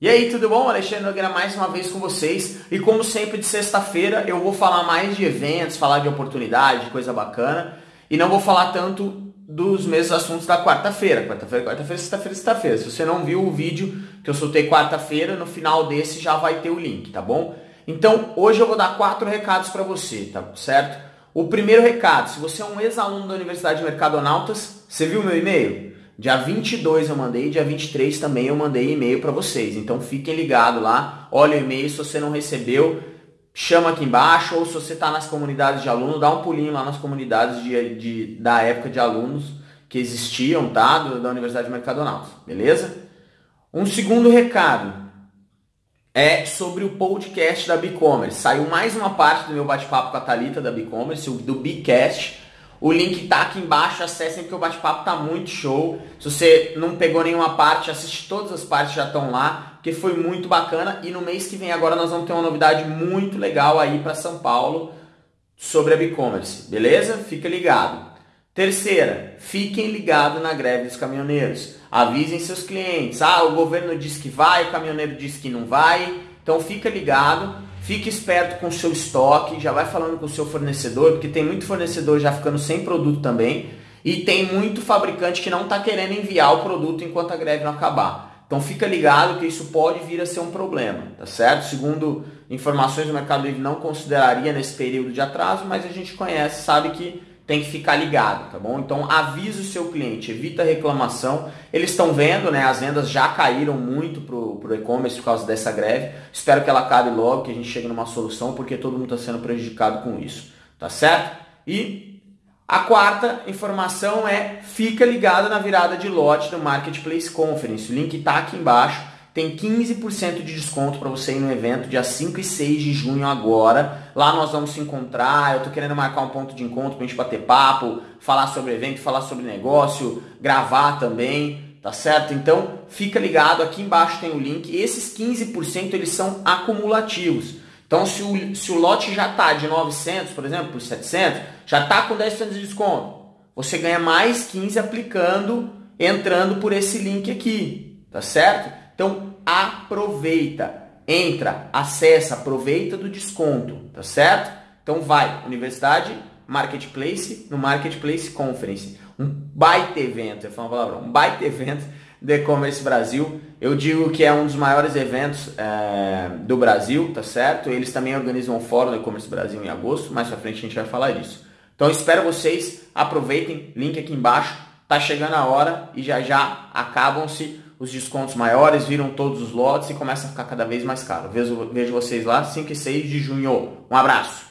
E aí, tudo bom? Alexandre Nogueira mais uma vez com vocês. E como sempre, de sexta-feira eu vou falar mais de eventos, falar de oportunidade, coisa bacana. E não vou falar tanto dos mesmos assuntos da quarta-feira. Quarta-feira, quarta-feira, sexta-feira, sexta-feira. Se você não viu o vídeo que eu soltei quarta-feira, no final desse já vai ter o link, tá bom? Então, hoje eu vou dar quatro recados para você, tá certo? O primeiro recado, se você é um ex-aluno da Universidade de Mercadonautas, você viu meu e-mail? Dia 22 eu mandei, dia 23 também eu mandei e-mail para vocês. Então fiquem ligados lá, olha o e-mail, se você não recebeu, chama aqui embaixo, ou se você está nas comunidades de aluno, dá um pulinho lá nas comunidades de, de, da época de alunos que existiam, tá? Da Universidade de Mercadonautas, beleza? Um segundo recado é sobre o podcast da Bicommerce. Saiu mais uma parte do meu bate-papo com a Thalita da Bicommerce, do Bicast o link tá aqui embaixo, acessem porque o bate-papo tá muito show. Se você não pegou nenhuma parte, assiste todas as partes já estão lá, porque foi muito bacana. E no mês que vem agora nós vamos ter uma novidade muito legal aí para São Paulo sobre a e-commerce, beleza? Fica ligado. Terceira, fiquem ligados na greve dos caminhoneiros. Avisem seus clientes. Ah, o governo diz que vai, o caminhoneiro diz que não vai. Então fica ligado Fique esperto com o seu estoque, já vai falando com o seu fornecedor, porque tem muito fornecedor já ficando sem produto também. E tem muito fabricante que não está querendo enviar o produto enquanto a greve não acabar. Então fica ligado que isso pode vir a ser um problema, tá certo? Segundo informações do Mercado Livre, não consideraria nesse período de atraso, mas a gente conhece, sabe que tem que ficar ligado, tá bom? Então avisa o seu cliente, evita reclamação. Eles estão vendo, né? As vendas já caíram muito pro, pro e-commerce por causa dessa greve. Espero que ela acabe logo, que a gente chegue numa solução, porque todo mundo está sendo prejudicado com isso, tá certo? E a quarta informação é fica ligado na virada de lote do Marketplace Conference. O link está aqui embaixo tem 15% de desconto para você ir no evento dia 5 e 6 de junho agora. Lá nós vamos se encontrar. Eu tô querendo marcar um ponto de encontro pra gente bater papo, falar sobre evento, falar sobre negócio, gravar também, tá certo? Então, fica ligado, aqui embaixo tem o link. Esses 15% eles são acumulativos. Então, se o, se o lote já tá de 900, por exemplo, por 700, já tá com 10% de desconto. Você ganha mais 15 aplicando, entrando por esse link aqui, tá certo? Então aproveita, entra, acessa, aproveita do desconto, tá certo? Então vai, Universidade Marketplace no Marketplace Conference. Um baita evento, eu falo uma palavra, um baita evento do e-commerce Brasil. Eu digo que é um dos maiores eventos é, do Brasil, tá certo? Eles também organizam um fórum do e-commerce Brasil em agosto, mais pra frente a gente vai falar disso. Então espero vocês, aproveitem, link aqui embaixo, tá chegando a hora e já já acabam-se os descontos maiores, viram todos os lotes e começa a ficar cada vez mais caro. Vejo, vejo vocês lá 5 e 6 de junho. Um abraço!